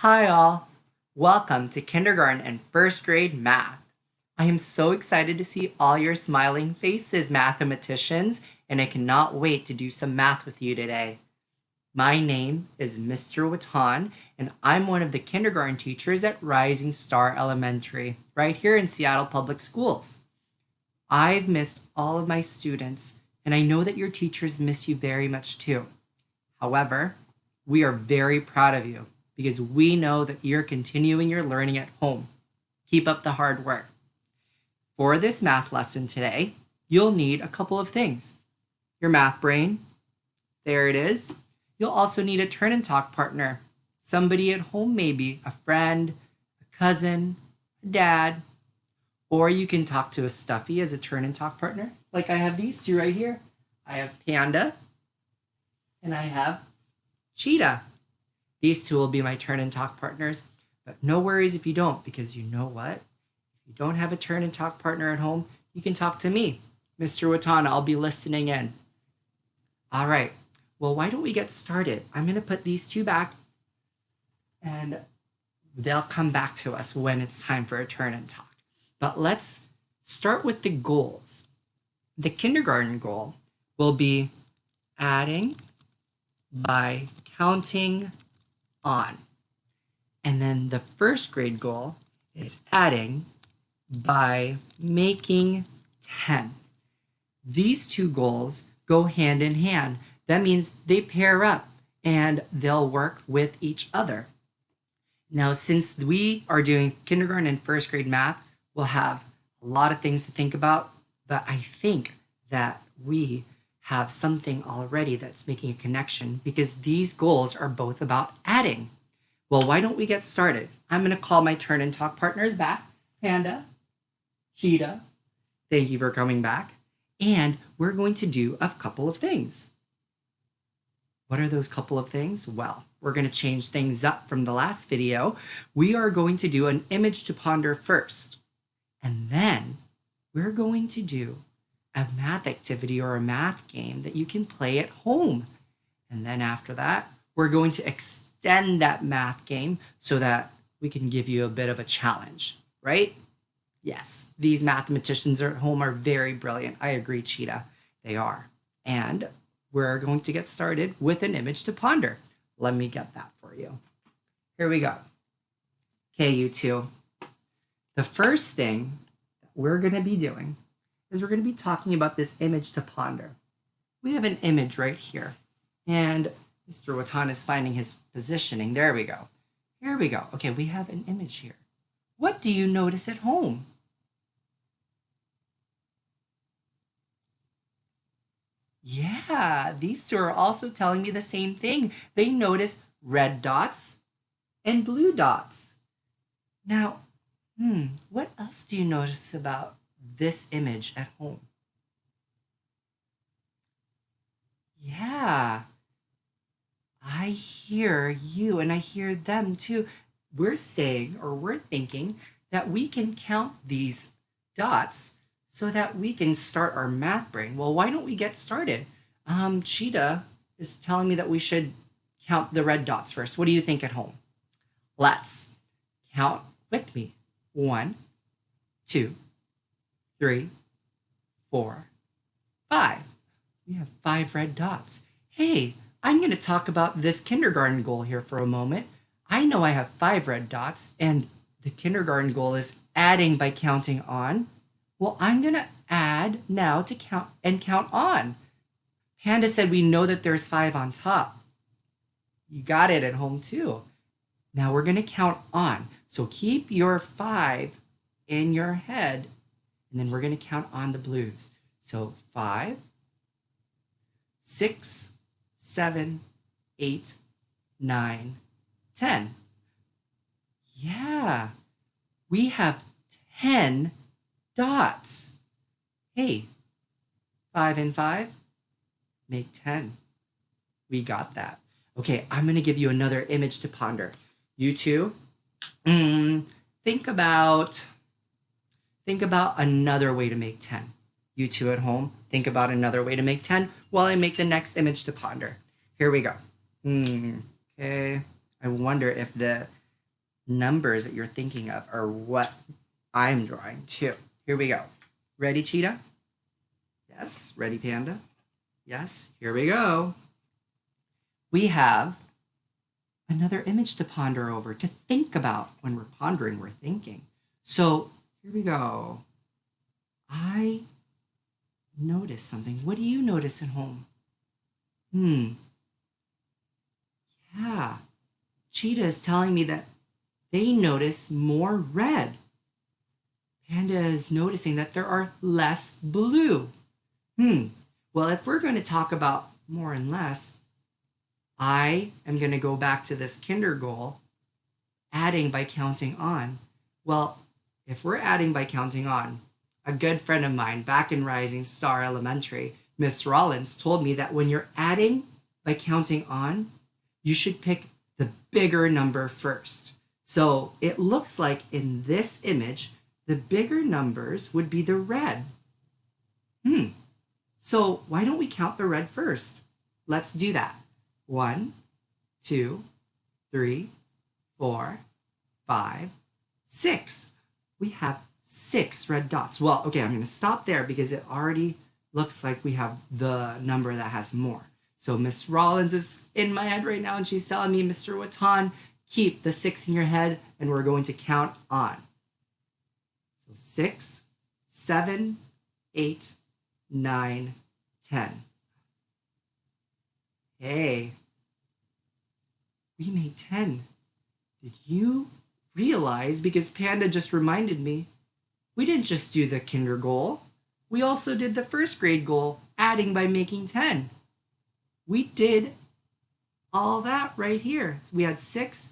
Hi all! Welcome to kindergarten and first grade math. I am so excited to see all your smiling faces, mathematicians, and I cannot wait to do some math with you today. My name is Mr. Watan, and I'm one of the kindergarten teachers at Rising Star Elementary, right here in Seattle Public Schools. I've missed all of my students, and I know that your teachers miss you very much too. However, we are very proud of you because we know that you're continuing your learning at home. Keep up the hard work. For this math lesson today, you'll need a couple of things. Your math brain, there it is. You'll also need a turn and talk partner, somebody at home maybe, a friend, a cousin, a dad, or you can talk to a stuffy as a turn and talk partner. Like I have these two right here. I have Panda and I have Cheetah. These two will be my turn and talk partners, but no worries if you don't, because you know what? If you don't have a turn and talk partner at home, you can talk to me, Mr. Watana. I'll be listening in. All right. Well, why don't we get started? I'm going to put these two back and they'll come back to us when it's time for a turn and talk. But let's start with the goals. The kindergarten goal will be adding by counting on. And then the first grade goal is adding by making 10. These two goals go hand in hand. That means they pair up and they'll work with each other. Now, since we are doing kindergarten and first grade math, we'll have a lot of things to think about, but I think that we have something already that's making a connection because these goals are both about adding. Well, why don't we get started? I'm going to call my turn and talk partners back. Panda, Cheetah, thank you for coming back. And we're going to do a couple of things. What are those couple of things? Well, we're going to change things up from the last video. We are going to do an image to ponder first. And then we're going to do a math activity or a math game that you can play at home. And then after that, we're going to extend that math game so that we can give you a bit of a challenge, right? Yes, these mathematicians at home are very brilliant. I agree, Cheetah. They are. And we're going to get started with an image to ponder. Let me get that for you. Here we go. Okay, you two. The first thing we're going to be doing is we're going to be talking about this image to ponder. We have an image right here, and Mr. Watan is finding his positioning. There we go. Here we go. Okay, we have an image here. What do you notice at home? Yeah, these two are also telling me the same thing. They notice red dots and blue dots. Now, hmm, what else do you notice about this image at home. Yeah, I hear you and I hear them too. We're saying or we're thinking that we can count these dots so that we can start our math brain. Well, why don't we get started? Um, Cheetah is telling me that we should count the red dots first. What do you think at home? Let's count with me. One, two, three, four, five. We have five red dots. Hey, I'm going to talk about this kindergarten goal here for a moment. I know I have five red dots, and the kindergarten goal is adding by counting on. Well, I'm going to add now to count and count on. Panda said we know that there's five on top. You got it at home too. Now we're going to count on. So keep your five in your head and then we're going to count on the blues. So five, six, seven, eight, nine, ten. Yeah, we have 10 dots. Hey, five and five make 10. We got that. Okay, I'm going to give you another image to ponder. You two, mm, think about think about another way to make 10. You two at home, think about another way to make 10 while I make the next image to ponder. Here we go. Hmm, okay. I wonder if the numbers that you're thinking of are what I'm drawing too. Here we go. Ready, cheetah? Yes. Ready, panda? Yes. Here we go. We have another image to ponder over, to think about. When we're pondering, we're thinking. So here we go. I notice something. What do you notice at home? Hmm. Yeah. Cheetah is telling me that they notice more red. Panda is noticing that there are less blue. Hmm. Well, if we're going to talk about more and less, I am going to go back to this kinder goal, adding by counting on. Well, if we're adding by counting on, a good friend of mine back in Rising Star Elementary, Miss Rollins, told me that when you're adding by counting on, you should pick the bigger number first. So it looks like in this image, the bigger numbers would be the red. Hmm. So why don't we count the red first? Let's do that. One, two, three, four, five, six. We have six red dots. Well, okay, I'm going to stop there because it already looks like we have the number that has more. So Miss Rollins is in my head right now and she's telling me, Mr. Watan, keep the six in your head and we're going to count on. So six, seven, eight, nine, ten. Hey, we made 10. Did you realize, because Panda just reminded me, we didn't just do the kinder goal. We also did the first grade goal, adding by making 10. We did all that right here. So we had six,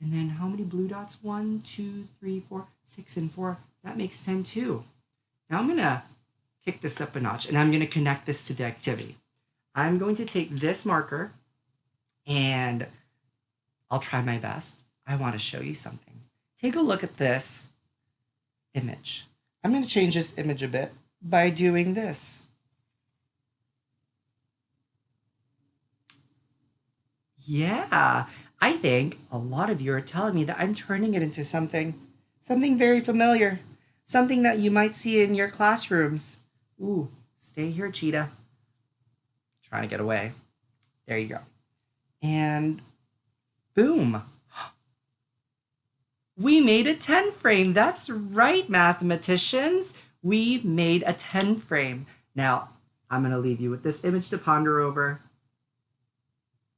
and then how many blue dots? One, two, three, four, six, and four. That makes 10 too. Now I'm gonna kick this up a notch and I'm gonna connect this to the activity. I'm going to take this marker and I'll try my best. I wanna show you something. Take a look at this image. I'm going to change this image a bit by doing this. Yeah, I think a lot of you are telling me that I'm turning it into something, something very familiar, something that you might see in your classrooms. Ooh, stay here, cheetah. Trying to get away. There you go. And boom, we made a 10 frame. That's right, mathematicians. We made a 10 frame. Now, I'm going to leave you with this image to ponder over.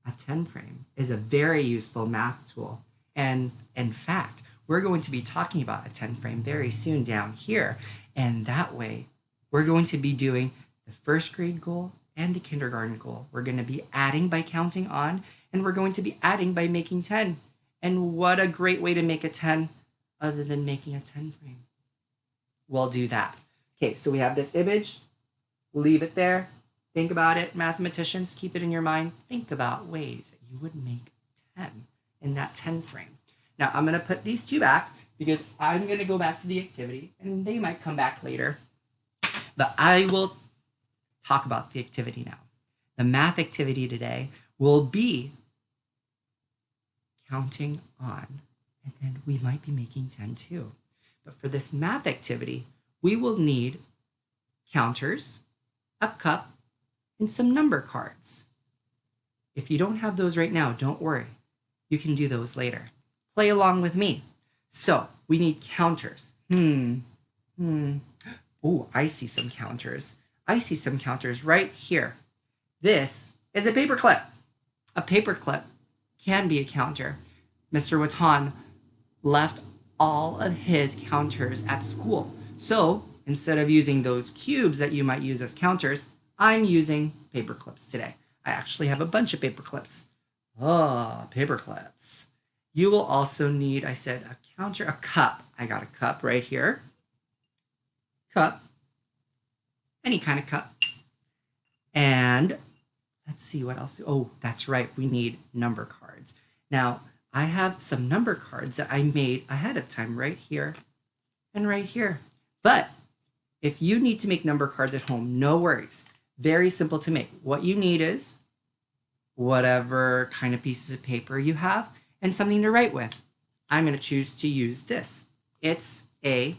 A 10 frame is a very useful math tool. And in fact, we're going to be talking about a 10 frame very soon down here. And that way, we're going to be doing the first grade goal and the kindergarten goal. We're going to be adding by counting on, and we're going to be adding by making 10. And what a great way to make a 10 other than making a 10 frame. We'll do that. Okay, so we have this image. Leave it there. Think about it. Mathematicians, keep it in your mind. Think about ways that you would make 10 in that 10 frame. Now, I'm going to put these two back because I'm going to go back to the activity and they might come back later. But I will talk about the activity now. The math activity today will be counting on, and then we might be making 10 too. But for this math activity, we will need counters, a cup, and some number cards. If you don't have those right now, don't worry. You can do those later. Play along with me. So we need counters. Hmm. Hmm. Oh, I see some counters. I see some counters right here. This is a paper clip. A paper clip can be a counter. Mr. Watan left all of his counters at school. So instead of using those cubes that you might use as counters, I'm using paper clips today. I actually have a bunch of paper clips. Oh, paper clips. You will also need, I said, a counter, a cup. I got a cup right here. Cup. Any kind of cup. And let's see what else. Oh, that's right. We need number cards. Now, I have some number cards that I made ahead of time right here and right here. But if you need to make number cards at home, no worries. Very simple to make. What you need is whatever kind of pieces of paper you have and something to write with. I'm going to choose to use this. It's a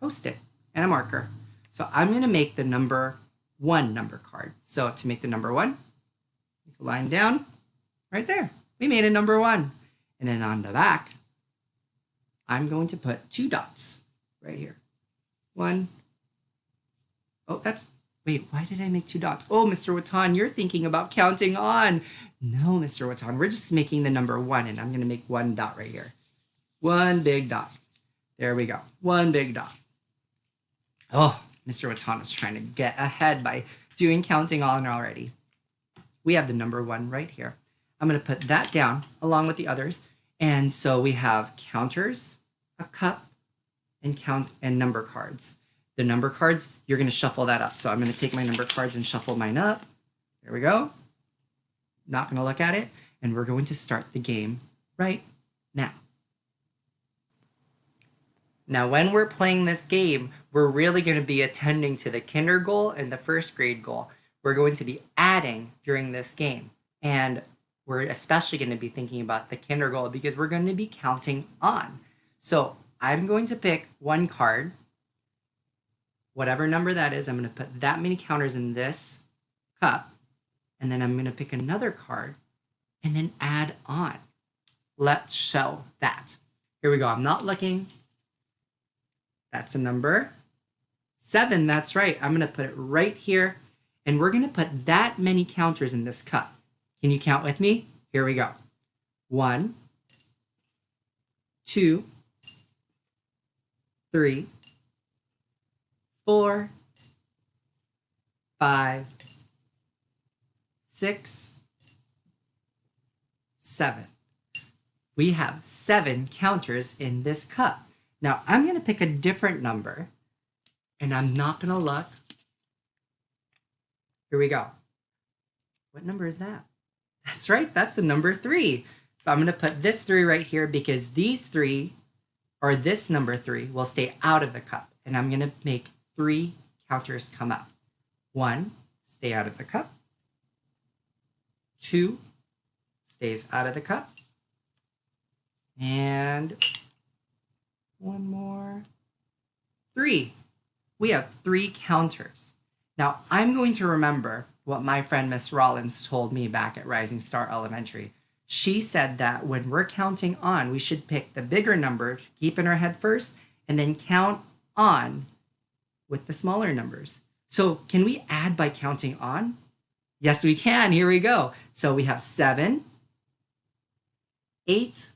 post-it and a marker. So I'm going to make the number one number card. So to make the number one, make a line down right there. We made a number one. And then on the back, I'm going to put two dots right here. One. Oh, that's, wait, why did I make two dots? Oh, Mr. Watan, you're thinking about counting on. No, Mr. Watan, we're just making the number one and I'm gonna make one dot right here. One big dot. There we go, one big dot. Oh, Mr. Watan is trying to get ahead by doing counting on already. We have the number one right here. I'm gonna put that down along with the others. And so we have counters, a cup, and count and number cards. The number cards, you're gonna shuffle that up. So I'm gonna take my number cards and shuffle mine up. There we go. Not gonna look at it. And we're going to start the game right now. Now, when we're playing this game, we're really going to be attending to the kinder goal and the first grade goal. We're going to be adding during this game. And we're especially going to be thinking about the kinder goal because we're going to be counting on. So I'm going to pick one card, whatever number that is. I'm going to put that many counters in this cup. And then I'm going to pick another card and then add on. Let's show that. Here we go. I'm not looking. That's a number. Seven, that's right. I'm going to put it right here. And we're going to put that many counters in this cup. Can you count with me? Here we go. One, two, three, four, five, six, seven. We have seven counters in this cup. Now I'm going to pick a different number and I'm not going to look. Here we go. What number is that? That's right, that's the number three. So I'm going to put this three right here because these three, or this number three, will stay out of the cup. And I'm going to make three counters come up. One, stay out of the cup. Two, stays out of the cup. And one more. Three. We have three counters. Now, I'm going to remember what my friend Miss Rollins told me back at Rising Star Elementary. She said that when we're counting on, we should pick the bigger number, keep in our head first, and then count on with the smaller numbers. So can we add by counting on? Yes, we can. Here we go. So we have seven, eight,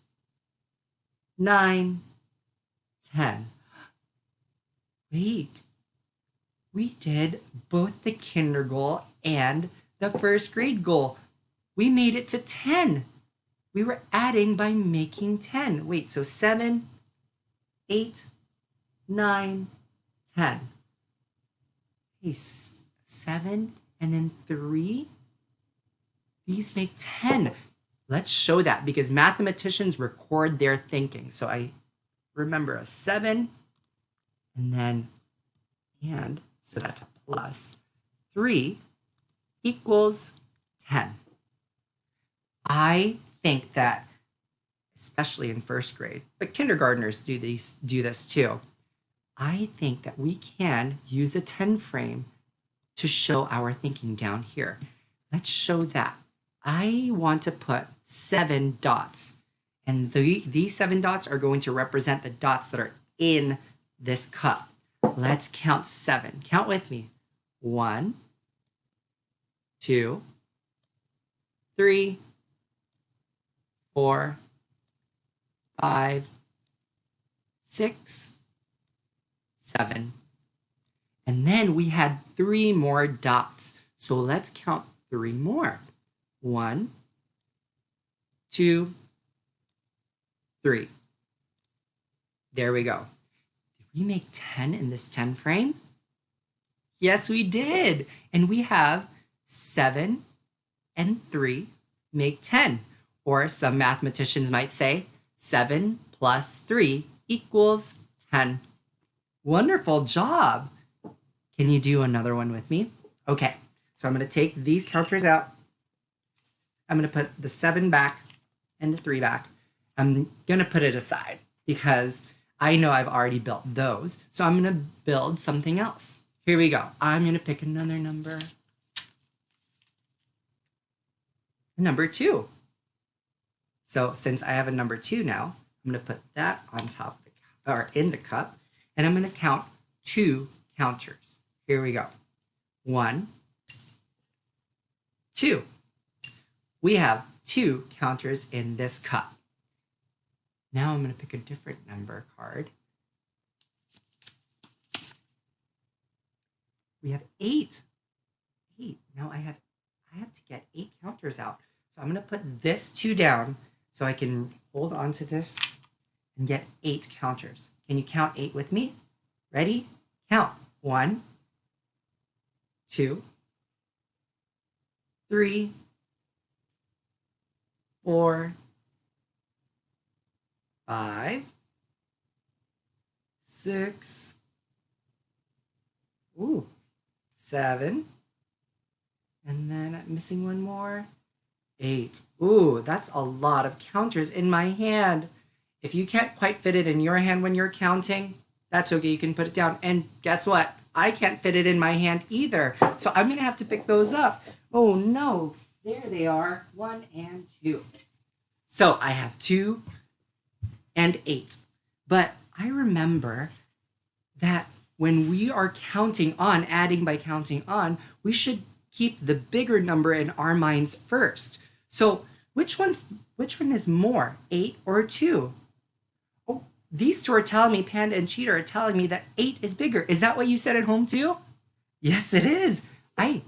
nine, 10. Wait, we did both the kinder goal and the first grade goal. We made it to 10. We were adding by making 10. Wait, so 7, 8, 9, 10. Hey, 7 and then 3? These make 10. Let's show that because mathematicians record their thinking. So I remember a 7 and then and, so that's a plus, 3 equals 10. I think that, especially in first grade, but kindergartners do, these, do this too, I think that we can use a 10 frame to show our thinking down here. Let's show that. I want to put seven dots and the, these seven dots are going to represent the dots that are in this cup. Let's count seven. Count with me. One, two, three, four, five, six, seven. And then we had three more dots. So let's count three more. One, two, three. There we go. Did we make 10 in this 10 frame? Yes, we did. And we have 7 and 3 make 10. Or some mathematicians might say 7 plus 3 equals 10. Wonderful job. Can you do another one with me? Okay, so I'm going to take these counters out. I'm going to put the 7 back and the 3 back. I'm going to put it aside because I know I've already built those. So I'm going to build something else. Here we go. I'm going to pick another number. Number two. So since I have a number two now, I'm going to put that on top of the or in the cup, and I'm going to count two counters. Here we go. One, two. We have two counters in this cup. Now I'm going to pick a different number card. We have eight. Eight. Now I have I have to get eight counters out. So I'm going to put this two down so I can hold on to this and get eight counters. Can you count eight with me? Ready? Count. One, two, three, four, five, six, ooh, seven, and then I'm missing one more, eight. Ooh, that's a lot of counters in my hand. If you can't quite fit it in your hand when you're counting, that's okay, you can put it down. And guess what? I can't fit it in my hand either. So I'm gonna have to pick those up. Oh no, there they are, one and two. So I have two and eight. But I remember that when we are counting on, adding by counting on, we should keep the bigger number in our minds first. So which one's which one is more, eight or two? Oh, these two are telling me, Panda and Cheetah are telling me that eight is bigger. Is that what you said at home too? Yes, it is. I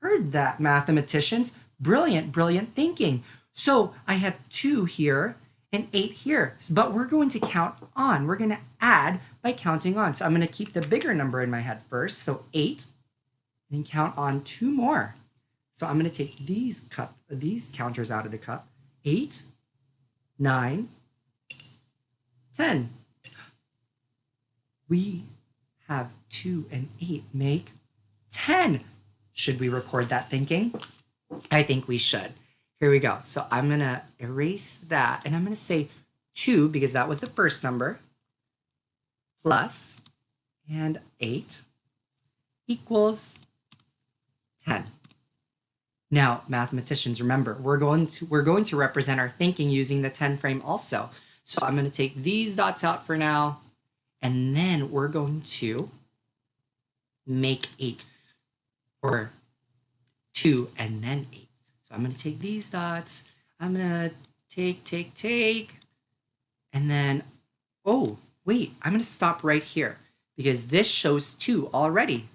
heard that, mathematicians. Brilliant, brilliant thinking. So I have two here and eight here, but we're going to count on. We're going to add by counting on. So I'm going to keep the bigger number in my head first. So eight, and count on two more. So I'm going to take these cup, these counters out of the cup. Eight, nine, ten. We have two and eight make 10. Should we record that thinking? I think we should. Here we go. So I'm going to erase that and I'm going to say 2 because that was the first number plus and 8 equals 10. Now, mathematicians, remember, we're going to we're going to represent our thinking using the 10 frame also. So I'm going to take these dots out for now, and then we're going to make 8, or 2 and then 8. So I'm going to take these dots. I'm going to take, take, take. And then, oh, wait, I'm going to stop right here because this shows 2 already.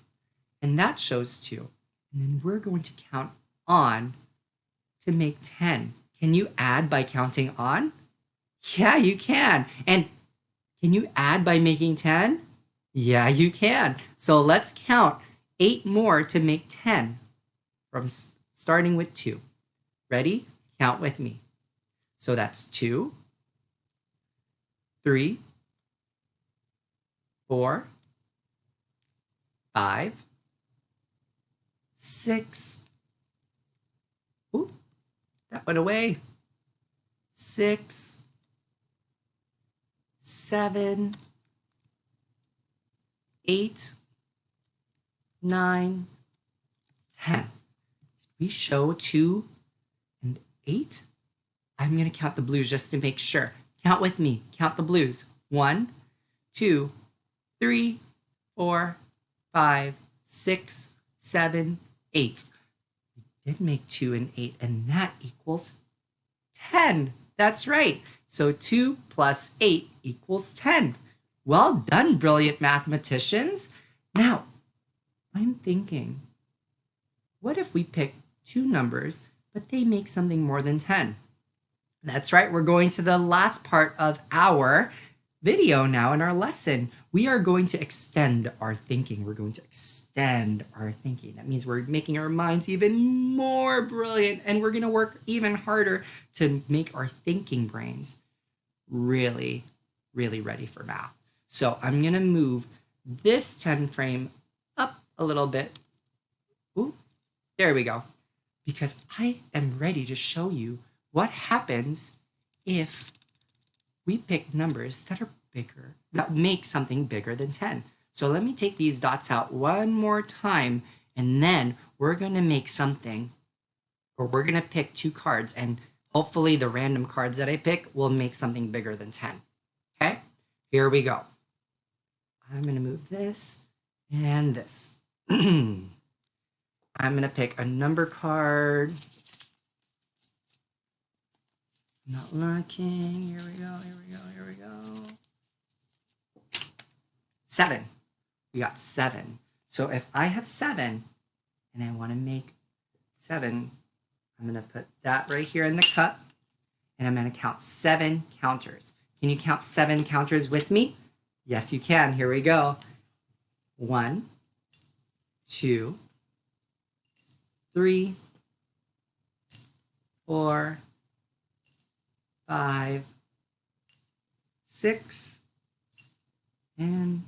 And that shows 2. And then we're going to count on to make 10. Can you add by counting on? Yeah, you can. And can you add by making 10? Yeah, you can. So let's count 8 more to make 10 from starting with 2. Ready? Count with me. So that's two, three, four, five, six. Ooh, that went away. Six, seven, eight, nine, ten. We show two and eight. I'm going to count the blues just to make sure. Count with me. Count the blues. One, two, three, four, five, six, seven, eight. Did make two and eight, and that equals 10. That's right. So 2 plus 8 equals 10. Well done, brilliant mathematicians. Now, I'm thinking, what if we pick two numbers but they make something more than 10. That's right, we're going to the last part of our video now in our lesson. We are going to extend our thinking. We're going to extend our thinking. That means we're making our minds even more brilliant and we're going to work even harder to make our thinking brains really, really ready for math. So I'm going to move this 10 frame up a little bit. Ooh, there we go because I am ready to show you what happens if we pick numbers that are bigger, that make something bigger than 10. So let me take these dots out one more time, and then we're going to make something, or we're going to pick two cards, and hopefully the random cards that I pick will make something bigger than 10. Okay, here we go. I'm going to move this and this. I'm going to pick a number card. Not looking. Here we go. Here we go. Here we go. Seven. We got seven. So if I have seven and I want to make seven, I'm going to put that right here in the cup and I'm going to count seven counters. Can you count seven counters with me? Yes, you can. Here we go. One, two, three, four, five, six, and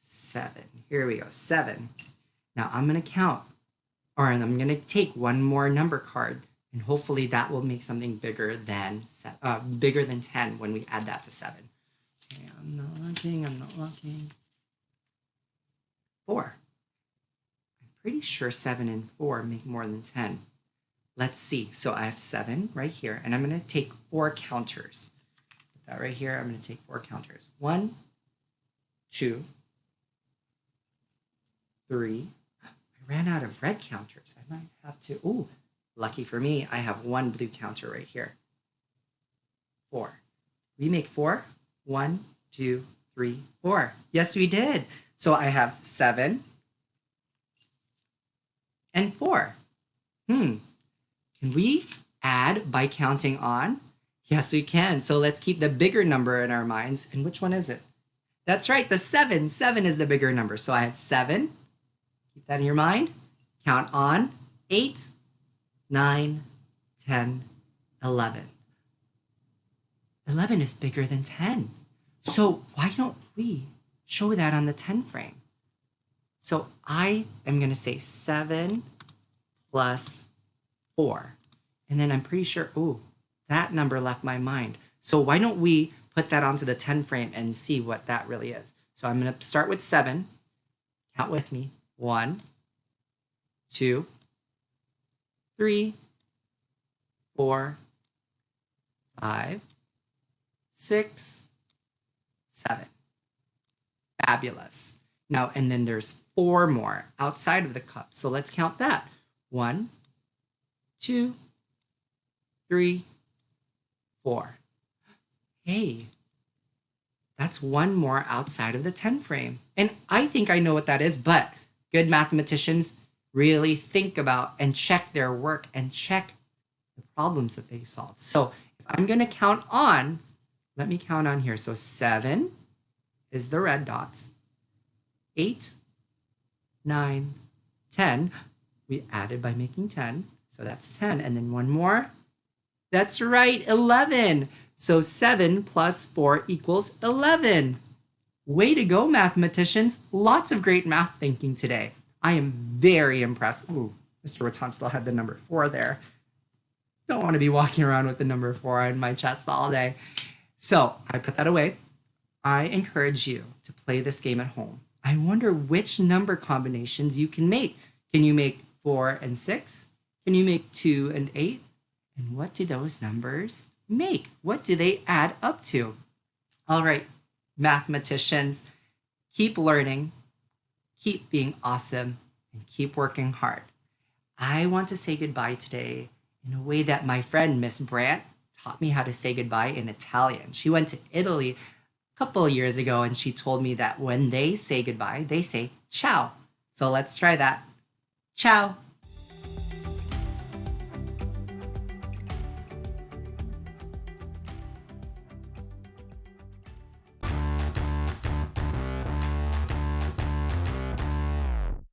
seven. Here we go, seven. Now I'm to count, or I'm to take one more number card, and hopefully that will make something bigger than uh, bigger than 10 when we add that to seven. Okay, I'm not looking, I'm not looking. Four. I'm pretty sure seven and four make more than 10. Let's see. So I have seven right here, and I'm going to take four counters. Put that right here. I'm going to take four counters. One, two, three. I ran out of red counters. I might have to. Ooh, lucky for me, I have one blue counter right here. Four. We make four. One, two, three, four. Yes, we did. So I have seven and four. Hmm. Can we add by counting on? Yes, we can. So let's keep the bigger number in our minds. And which one is it? That's right, the seven. Seven is the bigger number. So I have seven. Keep that in your mind. Count on eight, nine, 10, 11. 11 is bigger than 10. So why don't we show that on the 10 frame? So I am going to say 7 plus 4. And then I'm pretty sure, oh, that number left my mind. So why don't we put that onto the 10 frame and see what that really is? So I'm going to start with 7. Count with me. One, two, three, four, five, six, seven. Fabulous. Now, and then there's four more outside of the cup. So let's count that. One, two, three, four. Hey, that's one more outside of the 10 frame. And I think I know what that is, but good mathematicians really think about and check their work and check the problems that they solve. So if I'm going to count on, let me count on here. So seven is the red dots, eight, nine, 10. We added by making 10. So that's 10. And then one more. That's right, 11. So 7 plus 4 equals 11. Way to go, mathematicians. Lots of great math thinking today. I am very impressed. Ooh, Mr. Watan still had the number 4 there. Don't want to be walking around with the number 4 on my chest all day. So I put that away. I encourage you to play this game at home. I wonder which number combinations you can make. Can you make 4 and 6? Can you make 2 and 8? And what do those numbers make? What do they add up to? All right, mathematicians, keep learning, keep being awesome, and keep working hard. I want to say goodbye today in a way that my friend Miss Brandt taught me how to say goodbye in Italian. She went to Italy a couple years ago and she told me that when they say goodbye, they say ciao. So let's try that. Ciao.